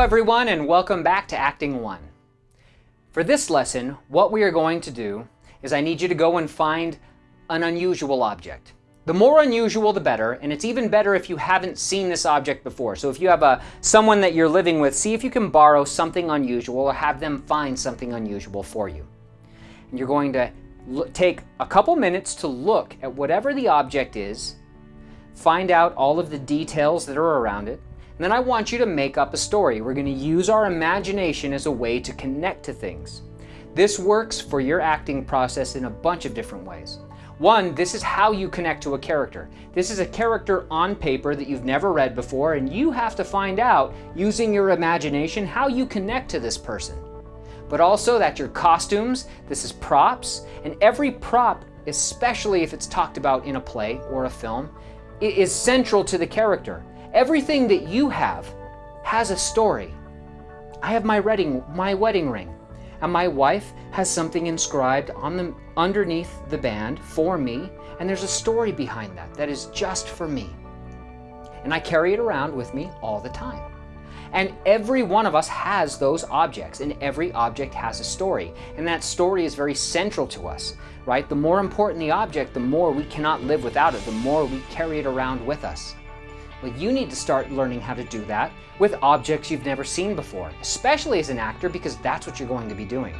everyone and welcome back to Acting 1. For this lesson, what we are going to do is I need you to go and find an unusual object. The more unusual, the better, and it's even better if you haven't seen this object before. So if you have a someone that you're living with, see if you can borrow something unusual or have them find something unusual for you. And you're going to take a couple minutes to look at whatever the object is, find out all of the details that are around it, then I want you to make up a story. We're going to use our imagination as a way to connect to things. This works for your acting process in a bunch of different ways. One, this is how you connect to a character. This is a character on paper that you've never read before, and you have to find out, using your imagination, how you connect to this person. But also that your costumes, this is props, and every prop, especially if it's talked about in a play or a film, is central to the character. Everything that you have has a story. I have my wedding, my wedding ring, and my wife has something inscribed on the underneath the band for me, and there's a story behind that that is just for me. And I carry it around with me all the time. And every one of us has those objects, and every object has a story. And that story is very central to us, right? The more important the object, the more we cannot live without it, the more we carry it around with us. Well, you need to start learning how to do that with objects you've never seen before, especially as an actor because that's what you're going to be doing.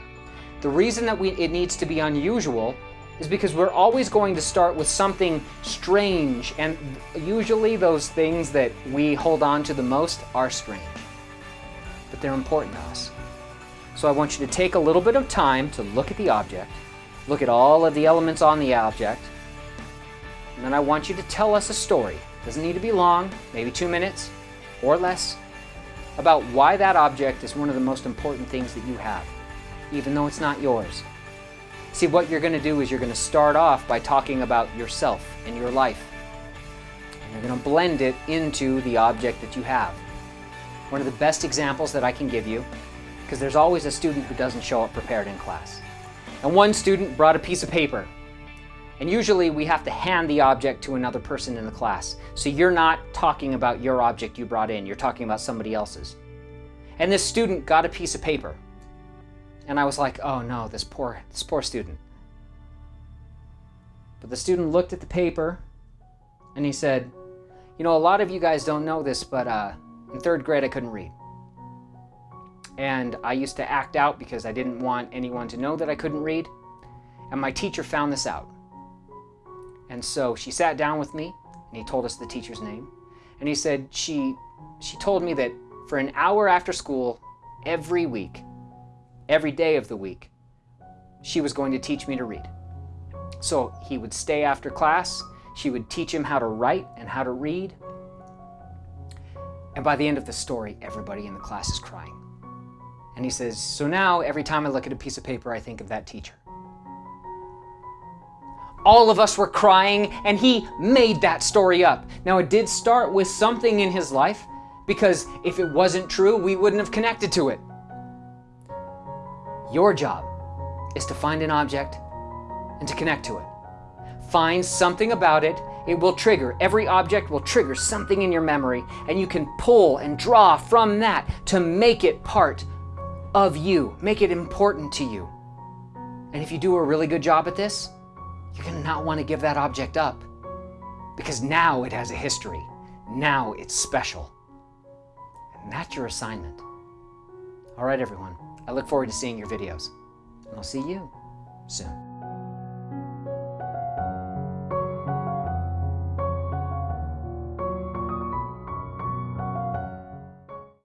The reason that we, it needs to be unusual is because we're always going to start with something strange and usually those things that we hold on to the most are strange. But they're important to us. So I want you to take a little bit of time to look at the object, look at all of the elements on the object, and then I want you to tell us a story doesn't need to be long, maybe two minutes or less, about why that object is one of the most important things that you have, even though it's not yours. See, what you're going to do is you're going to start off by talking about yourself and your life. And you're going to blend it into the object that you have. One of the best examples that I can give you, because there's always a student who doesn't show up prepared in class. And one student brought a piece of paper and usually we have to hand the object to another person in the class. So you're not talking about your object you brought in, you're talking about somebody else's. And this student got a piece of paper. And I was like, oh no, this poor, this poor student. But the student looked at the paper and he said, you know, a lot of you guys don't know this, but uh, in third grade I couldn't read. And I used to act out because I didn't want anyone to know that I couldn't read. And my teacher found this out. And so she sat down with me and he told us the teacher's name. And he said she, she told me that for an hour after school, every week, every day of the week, she was going to teach me to read. So he would stay after class, she would teach him how to write and how to read. And by the end of the story, everybody in the class is crying. And he says, so now every time I look at a piece of paper, I think of that teacher. All of us were crying, and he made that story up. Now, it did start with something in his life, because if it wasn't true, we wouldn't have connected to it. Your job is to find an object and to connect to it. Find something about it, it will trigger. Every object will trigger something in your memory, and you can pull and draw from that to make it part of you, make it important to you. And if you do a really good job at this, you're to not want to give that object up because now it has a history. Now it's special. And that's your assignment. All right, everyone. I look forward to seeing your videos. And I'll see you soon.